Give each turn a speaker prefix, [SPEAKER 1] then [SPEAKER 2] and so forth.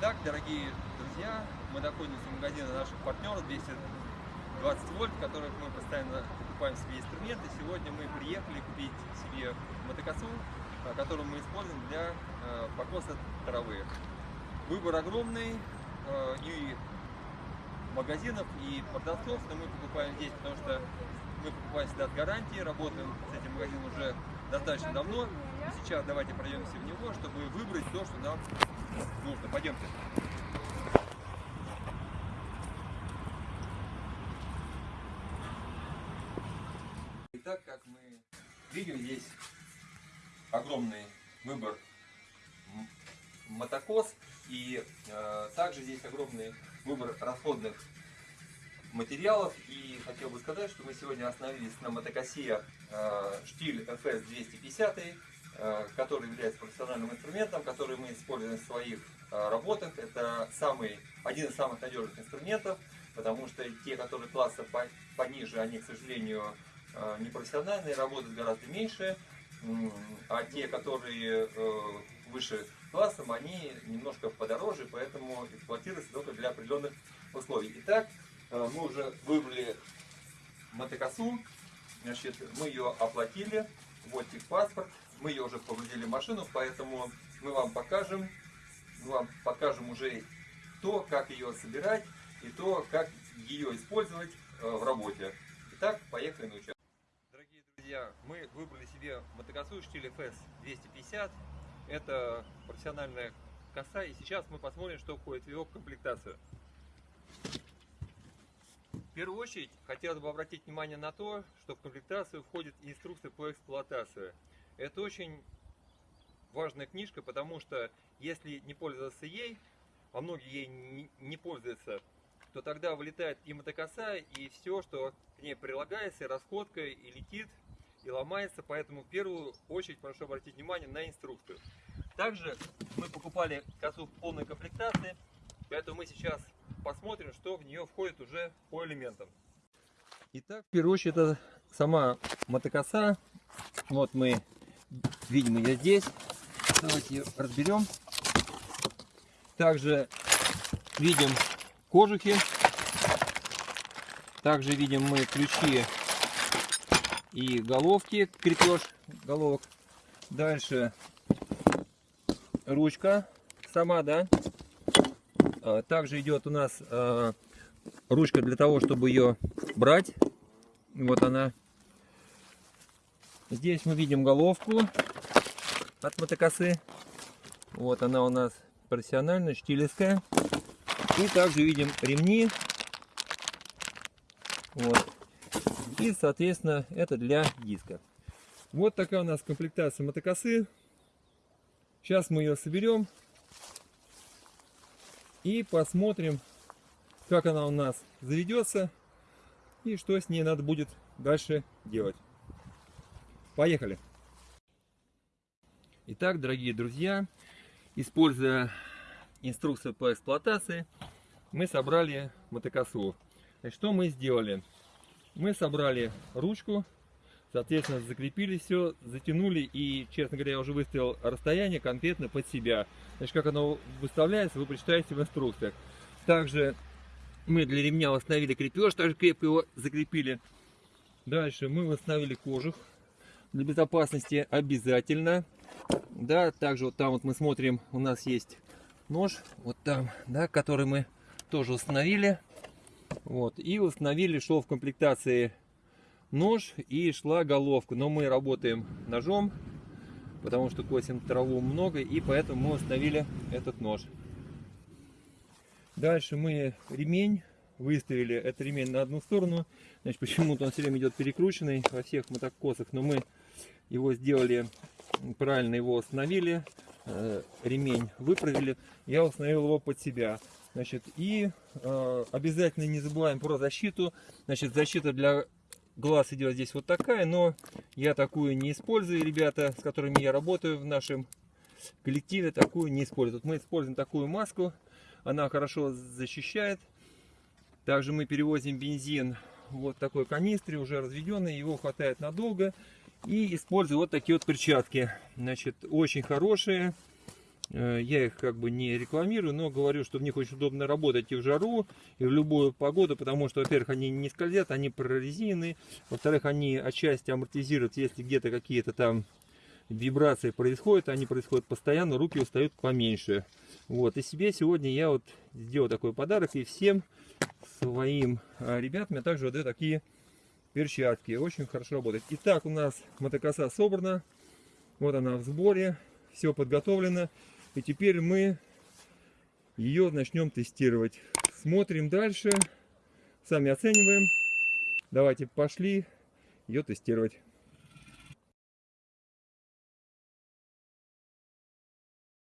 [SPEAKER 1] Итак, дорогие друзья, мы находимся в магазине наших партнеров 220 вольт, в которых мы постоянно покупаем себе инструменты. Сегодня мы приехали купить себе мотокосу, а, которую мы используем для а, покоса травы. Выбор огромный а, и магазинов, и продавцов, но мы покупаем здесь, потому что мы покупаем всегда с гарантией, работаем с этим магазином уже достаточно давно. Сейчас давайте пройдемся в него, чтобы выбрать то, что нам нужно. Пойдемте. Итак, как мы видим, здесь огромный выбор мотокос и э, также здесь огромный выбор расходных материалов и хотел бы сказать, что мы сегодня остановились на мотокосе э, штиль FS 250 э, который является профессиональным инструментом, который мы используем в своих э, работах. Это самый, один из самых надежных инструментов, потому что те, которые класса пониже, они, к сожалению, э, не профессиональные, работают гораздо меньше, а те, которые выше классом, они немножко подороже, поэтому эксплуатируются только для определенных условий. Итак, мы уже выбрали мотокосу, значит, мы ее оплатили, вот паспорт, мы ее уже погрузили в машину, поэтому мы вам покажем, мы вам покажем уже то, как ее собирать и то, как ее использовать э, в работе. Итак, поехали на участок. Дорогие друзья, мы выбрали себе мотокосу штиль FS 250. Это профессиональная коса, и сейчас мы посмотрим, что входит в ее комплектацию. В первую очередь, хотелось бы обратить внимание на то, что в комплектацию входит инструкция по эксплуатации. Это очень важная книжка, потому что если не пользоваться ей, а многие ей не пользуются, то тогда вылетает и мотокоса, и все, что к ней прилагается, и расходка, и летит, и ломается. Поэтому в первую очередь прошу обратить внимание на инструкцию. Также мы покупали косу в полной комплектации, поэтому мы сейчас посмотрим, что в нее входит уже по элементам. Итак, в первую очередь это сама мотокоса. Вот мы Видим ее здесь. Давайте ее разберем. Также видим кожухи. Также видим мы ключи и головки, крепеж головок. Дальше ручка сама, да. А, также идет у нас а, ручка для того, чтобы ее брать. Вот она Здесь мы видим головку от мотокосы. Вот она у нас профессиональная, штилевская. И также видим ремни. Вот. И, соответственно, это для диска. Вот такая у нас комплектация мотокосы. Сейчас мы ее соберем. И посмотрим, как она у нас заведется. И что с ней надо будет дальше делать. Поехали! Итак, дорогие друзья, используя инструкцию по эксплуатации, мы собрали мотокосу. Значит, что мы сделали? Мы собрали ручку, соответственно, закрепили все, затянули и, честно говоря, я уже выставил расстояние конкретно под себя. Значит, как оно выставляется, вы прочитаете в инструкциях. Также мы для ремня установили крепеж, также крепко его закрепили. Дальше мы установили кожух для безопасности обязательно. Да, также вот там вот мы смотрим, у нас есть нож, вот там, да, который мы тоже установили. Вот, и установили, что в комплектации нож и шла головка. Но мы работаем ножом, потому что косим траву много, и поэтому мы установили этот нож. Дальше мы ремень выставили этот ремень на одну сторону. Значит, почему-то он все время идет перекрученный во всех мотокосах, но мы его сделали, правильно его установили, э, ремень выправили, я установил его под себя. Значит, и э, обязательно не забываем про защиту. Значит, защита для глаз идет здесь вот такая, но я такую не использую, ребята, с которыми я работаю в нашем коллективе, такую не используют. Мы используем такую маску, она хорошо защищает. Также мы перевозим бензин вот такой канистре, уже разведенный, его хватает надолго. И использую вот такие вот перчатки. Значит, очень хорошие.
[SPEAKER 2] Э, Я их как бы не рекламирую, но говорю, что в них очень удобно работать и в жару, и в любую погоду, потому что, во-первых, они не скользят, они прорезинены, во-вторых, они отчасти амортизируют, если где-то какие-то там вибрации происходят, они происходят постоянно, руки устают поменьше. Вот, и себе сегодня я вот сделал такой подарок, и всем своим а, ребятам я также выдаю такие перчатки. Очень хорошо работает. Итак, у нас мотокоса собрана. Вот она в сборе. Все подготовлено. И теперь мы ее начнем тестировать. Смотрим дальше. Сами оцениваем. Давайте пошли ее тестировать.